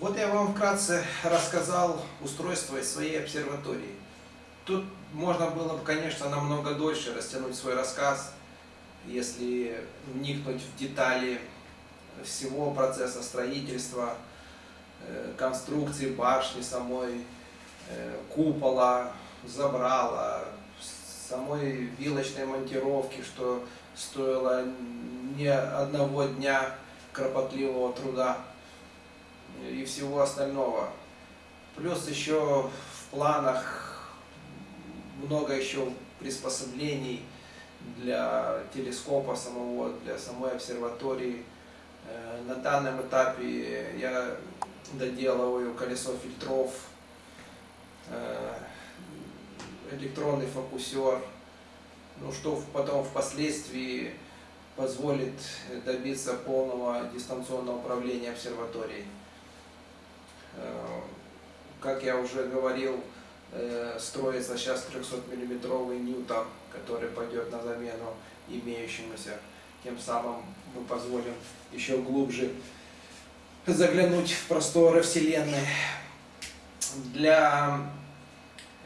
Вот я вам вкратце рассказал устройство своей обсерватории. Тут можно было бы, конечно, намного дольше растянуть свой рассказ, если вникнуть в детали всего процесса строительства, э, конструкции башни самой, э, купола, забрала, самой вилочной монтировки, что стоило не одного дня кропотливого труда и всего остального. Плюс еще в планах много еще приспособлений для телескопа самого, для самой обсерватории. Э, на данном этапе я доделываю колесо фильтров, э, электронный фокусер, ну, что потом впоследствии позволит добиться полного дистанционного управления обсерваторией. Э, как я уже говорил, э, строится сейчас 300-миллиметровый Ньютон, который пойдет на замену имеющемуся. Тем самым мы позволим еще глубже заглянуть в просторы Вселенной. Для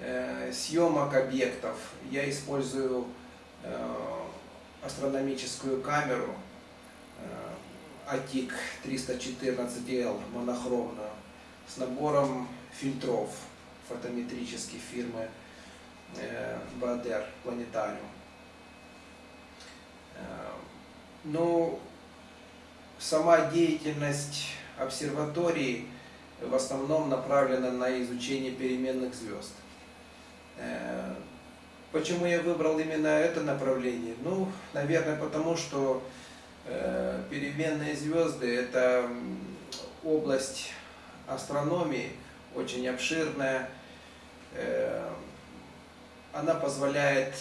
э, съемок объектов я использую астрономическую камеру ATIC 314L монохромную с набором фильтров фотометрических фирмы э, Бадер Планетариум. Э, ну, сама деятельность обсерватории в основном направлена на изучение переменных звезд. Э, почему я выбрал именно это направление? Ну, наверное, потому что переменные звезды это область астрономии, очень обширная. Э, она позволяет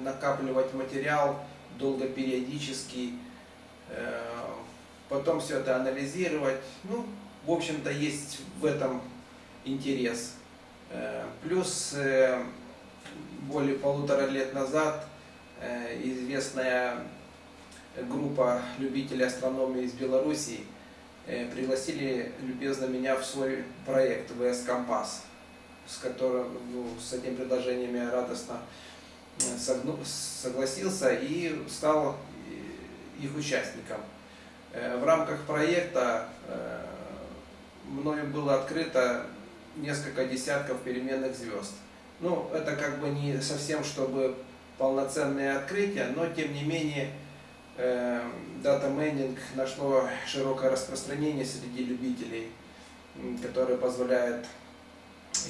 накапливать материал долгопериодически, э, потом все это анализировать. Ну, в общем-то, есть в этом интерес. Э, плюс более полутора лет назад известная группа любителей астрономии из Белоруссии – пригласили любезно меня в свой проект ВС Компас, с которым, ну, с этим предложением я радостно э, согласился и стал э, их участником. В рамках проекта мною было открыто несколько десятков переменных звезд. Ну, это как бы не совсем, чтобы полноценное открытие, но тем не менее дата майнинг нашло широкое распространение среди любителей, которое позволяет,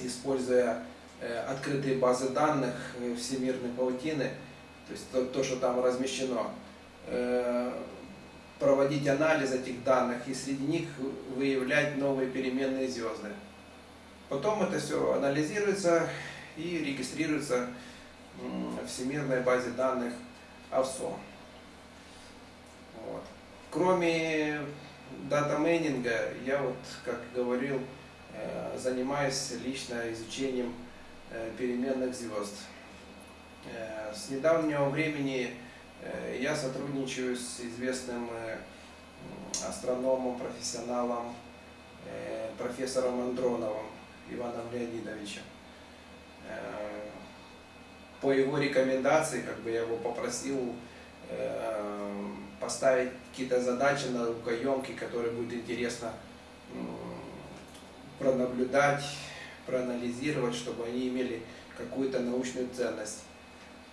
используя э, открытые базы данных э, всемирной паутины, то есть то, то что там размещено, э, проводить анализ этих данных и среди них выявлять новые переменные звезды. Потом это все анализируется и регистрируется в всемирной базе данных АВСО. Вот. Кроме дата-майнинга, я вот, как говорил, э, занимаюсь лично изучением э, переменных звезд. Э, с недавнего времени я сотрудничаю с известным астрономом, профессионалом, профессором Андроновым Иваном Леонидовичем. По его рекомендации, как бы я его попросил поставить какие-то задачи наукоемкие, которые будет интересно пронаблюдать, проанализировать, чтобы они имели какую-то научную ценность.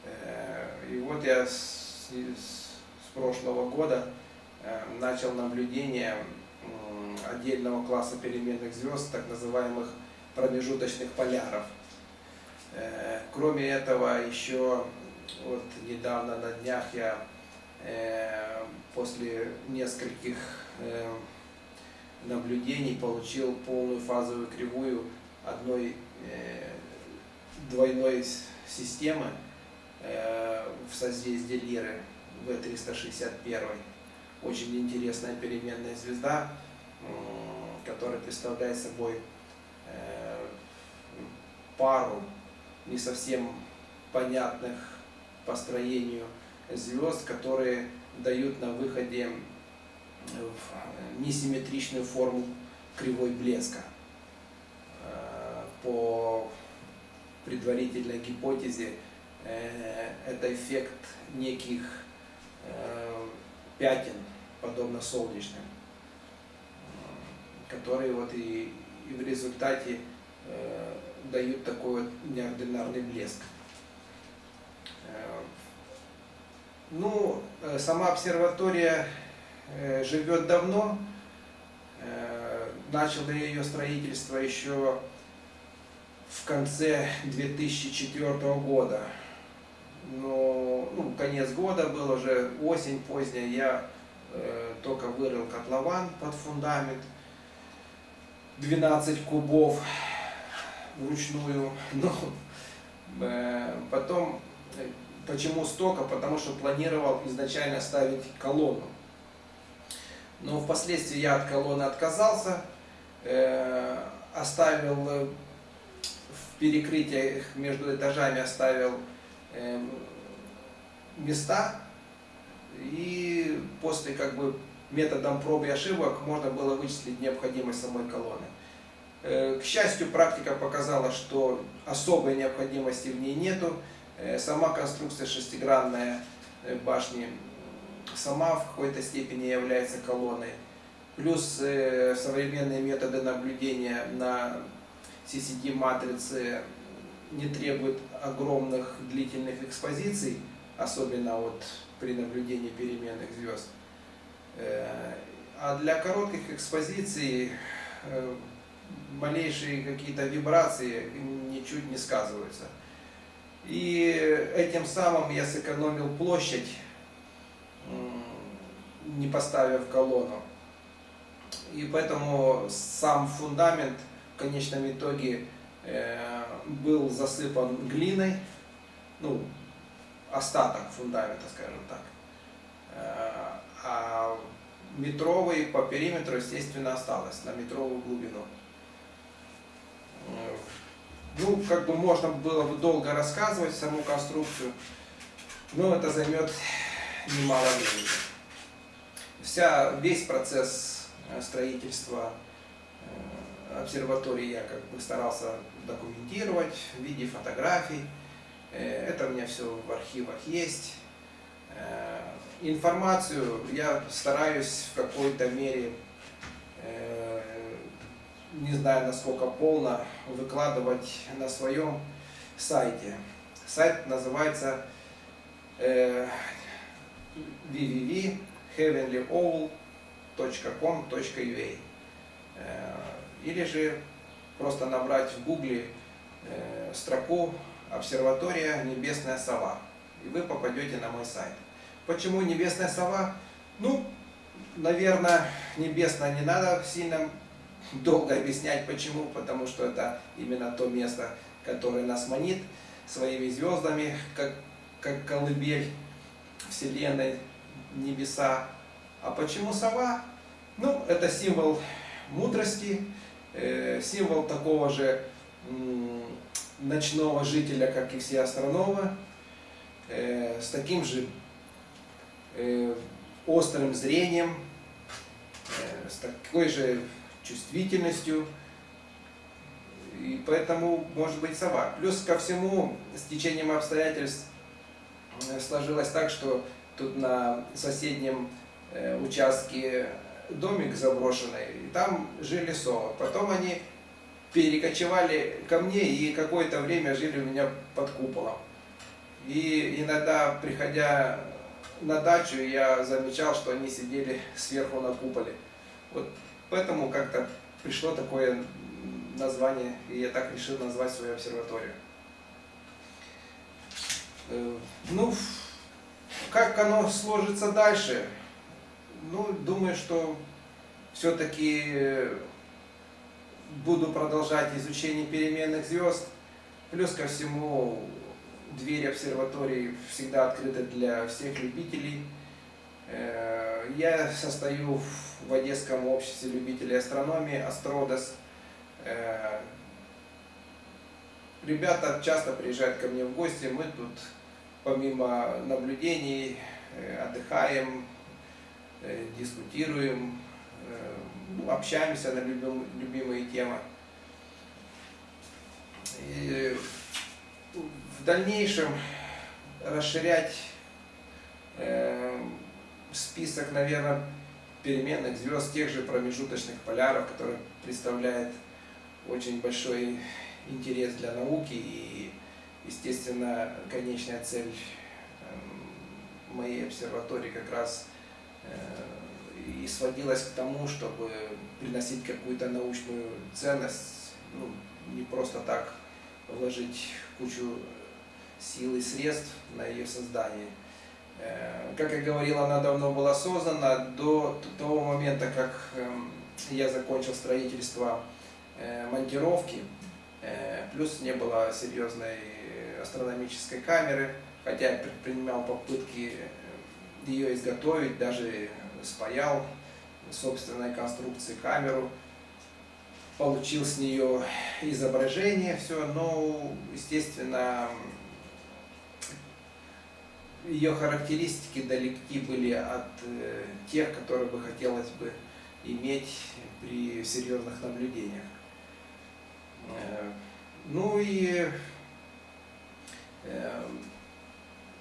Э, и вот я с, с прошлого года э, начал наблюдение отдельного класса переменных звезд, так называемых промежуточных поляров. Э, кроме этого, еще вот недавно на днях я Э, после нескольких э, наблюдений получил полную фазовую кривую одной э, двойной системы в созвездии Лиры В361. Очень интересная переменная звезда, которая представляет собой пару не совсем понятных по строению звезд, которые дают на выходе в несимметричную форму кривой блеска. По предварительной гипотезе это эффект неких пятен, подобно солнечным, которые вот и в результате дают такой вот неординарный блеск. Ну, сама обсерватория живет давно, начал ее строительство еще в конце 2004 года. Но ну, конец года был уже, осень поздняя, я э, только вырыл котлован под фундамент, 12 кубов вручную. Ну, э, потом, почему столько? Потому что планировал изначально ставить колонну. Но впоследствии я от колонны отказался, э, оставил э, в перекрытиях между этажами оставил э, места и после как бы методом проб и ошибок можно было вычислить необходимость самой колонны. К счастью, практика показала, что особой необходимости в ней нету. Сама конструкция шестигранная башни сама в какой-то степени является колонной. Плюс э, современные методы наблюдения на CCD-матрице не требуют огромных длительных экспозиций, особенно вот при наблюдении переменных звезд. Э, а для коротких экспозиций э, малейшие какие-то вибрации ничуть не сказываются. И этим самым я сэкономил площадь не поставив колонну. И поэтому сам фундамент в конечном итоге э, был засыпан глиной, ну, остаток фундамента, скажем так. Э, а метровый по периметру, естественно, осталось на метровую глубину. Ну, как бы можно было бы долго рассказывать саму конструкцию, но это займет немало времени. Вся, весь процесс э, строительства э, обсерватории я как бы старался документировать в виде фотографий. Э, это у меня все в архивах есть. Информацию я стараюсь в какой-то мере, не знаю насколько полно, выкладывать на своем сайте. Сайт называется www.heavenlyowl.com.ua э, или же просто набрать в гугле э, строку «Обсерватория Небесная Сова» и вы попадете на мой сайт. Почему Небесная Сова? Ну, наверное, небесная не надо сильно долго объяснять почему, потому что это именно то место, которое нас манит своими звездами, как, как колыбель Вселенной, небеса. А почему сова? Ну, это символ мудрости, э, символ такого же ночного жителя, как и все астрономы, э, с таким же э, острым зрением, с такой же чувствительностью. И поэтому может быть сова. Плюс ко всему, с течением обстоятельств сложилось так, что тут на соседнем э, участке домик заброшенный, и там жили совы. Потом они перекочевали ко мне и какое-то время жили у меня под куполом. И иногда, приходя на дачу, я замечал, что они сидели сверху на куполе. Вот поэтому как-то пришло такое название, и я так решил назвать свою обсерваторию. Э, ну, как оно сложится дальше? Ну, думаю, что все-таки буду продолжать изучение переменных звезд. Плюс ко всему, двери обсерватории всегда открыты для всех любителей. Э, я состою в Одесском обществе любителей астрономии Астродос. Э, ребята часто приезжают ко мне в гости, мы тут помимо наблюдений э, отдыхаем, дискутируем, общаемся на любим- любимые темы. И в дальнейшем расширять список, наверное, переменных звезд, тех же промежуточных поляров, которые представляют очень большой интерес для науки и, естественно, конечная цель эм, моей обсерватории как раз э, и сводилась к тому, чтобы приносить какую-то научную ценность, ну, не просто так вложить кучу сил и средств на ее создание. Э, Как я говорил, она давно была создана до того момента, как эм, я закончил строительство э, монтировки. Э, Плюс не было серьезной астрономической камеры, хотя я предпринимал попытки ее изготовить, даже спаял собственной конструкции камеру, получил с нее изображение, все, но, естественно, ее характеристики далеки были от э, тех, которые бы хотелось бы иметь при серьезных наблюдениях. Э, Ну и э,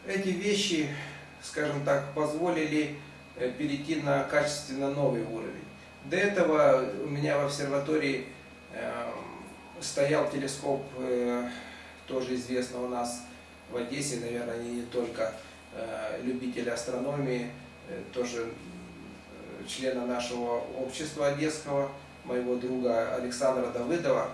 эти вещи, скажем так, позволили перейти на качественно новый уровень. До этого у меня в обсерватории э, стоял телескоп, тоже известно у нас в Одессе, наверное, не только э, любители астрономии, э, тоже э, члена нашего общества одесского, моего друга Александра Давыдова,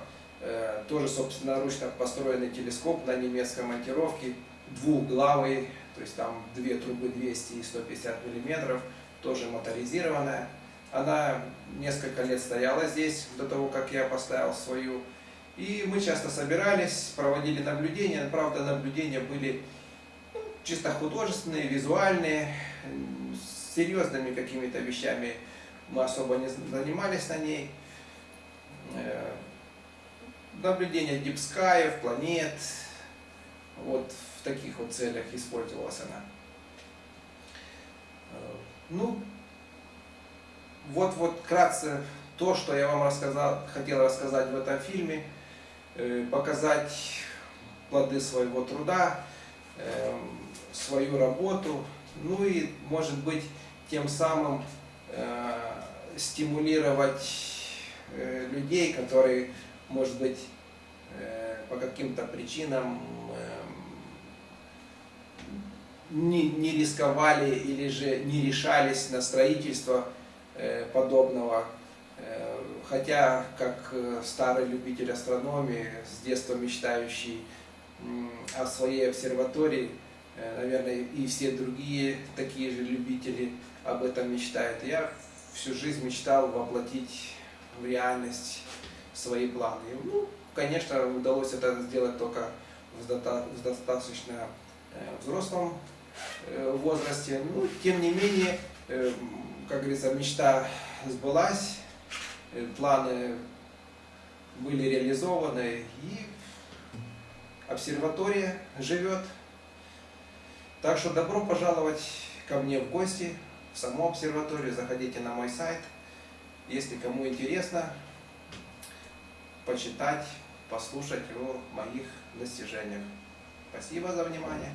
тоже собственноручно построенный телескоп на немецкой монтировке, двухглавый, то есть там две трубы 200 и 150 миллиметров, тоже моторизированная. Она несколько лет стояла здесь, до того, как я поставил свою. И мы часто собирались, проводили наблюдения. Правда, наблюдения были чисто художественные, визуальные, серьезными какими-то вещами мы особо не занимались на ней. Э, Наблюдения дипскаев, планет, вот в таких вот целях использовалась она. Э, Ну, вот, вот вкратце то, что я вам рассказал, хотел рассказать в этом фильме, э, показать плоды своего труда, свою работу, ну и, может быть, тем самым э, стимулировать э, людей, которые, может быть, э, по каким-то причинам эм, не, не рисковали или же не решались на строительство подобного. Хотя, как старый любитель астрономии, с детства мечтающий о своей обсерватории, э, наверное, и все другие такие же любители об этом мечтают. Я всю жизнь мечтал воплотить в реальность свои планы. Ну, конечно, удалось это сделать только в доста- в достаточно э, взрослом э, возрасте. Ну, тем не менее, как говорится, мечта сбылась, планы были реализованы, и обсерватория живет. Так что добро пожаловать ко мне в гости, в саму обсерваторию, заходите на мой сайт. Если кому интересно, почитать, послушать о моих достижениях. Спасибо за внимание.